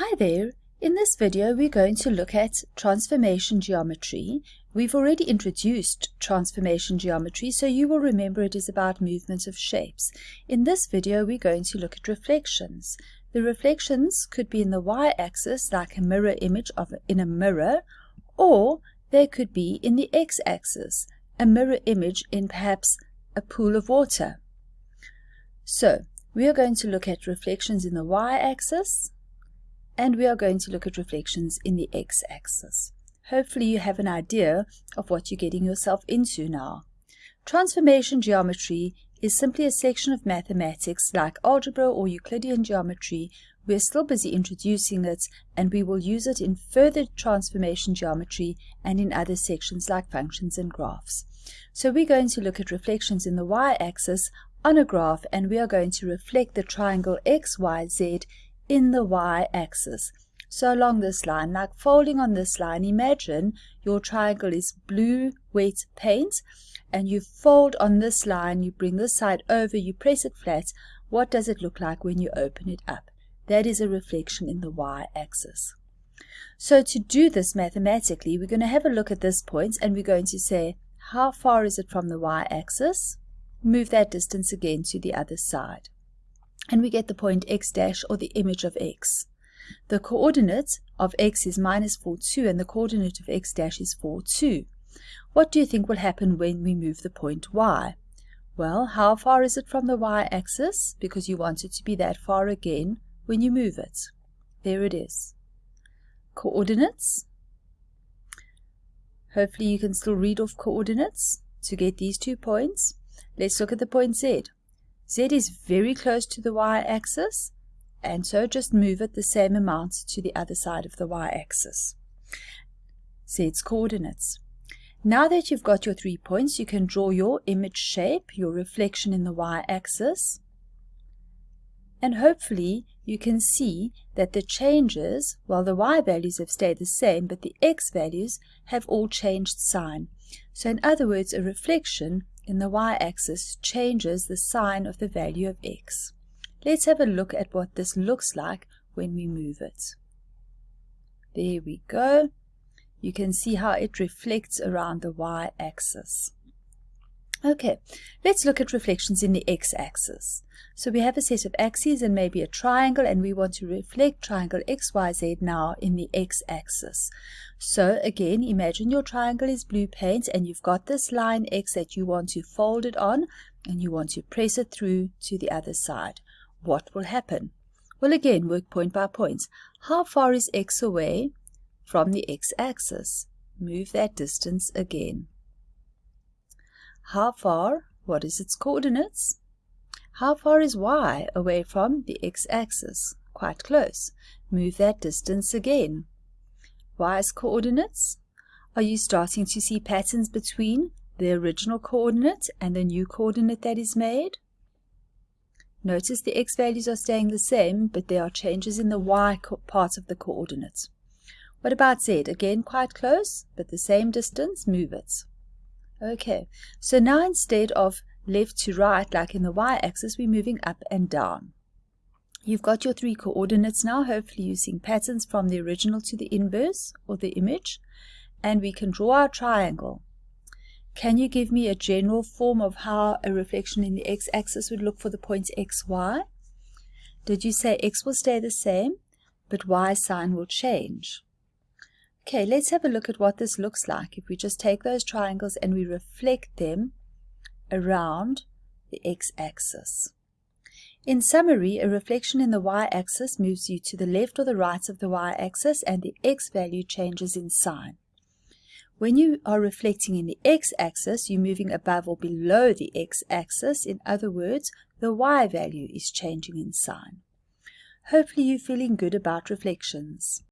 Hi there! In this video we're going to look at transformation geometry. We've already introduced transformation geometry so you will remember it is about movement of shapes. In this video we're going to look at reflections. The reflections could be in the y-axis like a mirror image of in a mirror or they could be in the x-axis, a mirror image in perhaps a pool of water. So we are going to look at reflections in the y-axis and we are going to look at reflections in the x-axis. Hopefully you have an idea of what you're getting yourself into now. Transformation geometry is simply a section of mathematics like algebra or Euclidean geometry. We're still busy introducing it and we will use it in further transformation geometry and in other sections like functions and graphs. So we're going to look at reflections in the y-axis on a graph and we are going to reflect the triangle XYZ in the y-axis. So along this line, like folding on this line, imagine your triangle is blue wet paint and you fold on this line, you bring this side over, you press it flat. What does it look like when you open it up? That is a reflection in the y-axis. So to do this mathematically, we're going to have a look at this point and we're going to say, how far is it from the y-axis? Move that distance again to the other side and we get the point x dash or the image of x. The coordinate of x is minus 4, 2 and the coordinate of x dash is 4, 2. What do you think will happen when we move the point y? Well, how far is it from the y-axis? Because you want it to be that far again when you move it. There it is. Coordinates. Hopefully you can still read off coordinates to get these two points. Let's look at the point z. Z is very close to the y-axis, and so just move it the same amount to the other side of the y-axis. Z's coordinates. Now that you've got your three points, you can draw your image shape, your reflection in the y-axis, and hopefully you can see that the changes, while the y values have stayed the same, but the x values have all changed sign. So in other words, a reflection in the y-axis changes the sign of the value of x. Let's have a look at what this looks like when we move it. There we go. You can see how it reflects around the y-axis. Okay, let's look at reflections in the x-axis. So we have a set of axes and maybe a triangle and we want to reflect triangle XYZ now in the x-axis. So again, imagine your triangle is blue paint and you've got this line X that you want to fold it on and you want to press it through to the other side. What will happen? Well again, work point by point. How far is X away from the x-axis? Move that distance again. How far? What is its coordinates? How far is y away from the x-axis? Quite close. Move that distance again. y's coordinates? Are you starting to see patterns between the original coordinate and the new coordinate that is made? Notice the x values are staying the same, but there are changes in the y part of the coordinate. What about z? Again, quite close, but the same distance, move it. Okay, so now instead of left to right, like in the y-axis, we're moving up and down. You've got your three coordinates now, hopefully using patterns from the original to the inverse, or the image, and we can draw our triangle. Can you give me a general form of how a reflection in the x-axis would look for the points x, y? Did you say x will stay the same, but y sign will change? Okay, let's have a look at what this looks like if we just take those triangles and we reflect them around the x-axis. In summary, a reflection in the y-axis moves you to the left or the right of the y-axis and the x value changes in sign. When you are reflecting in the x-axis, you're moving above or below the x-axis. In other words, the y value is changing in sign. Hopefully you're feeling good about reflections.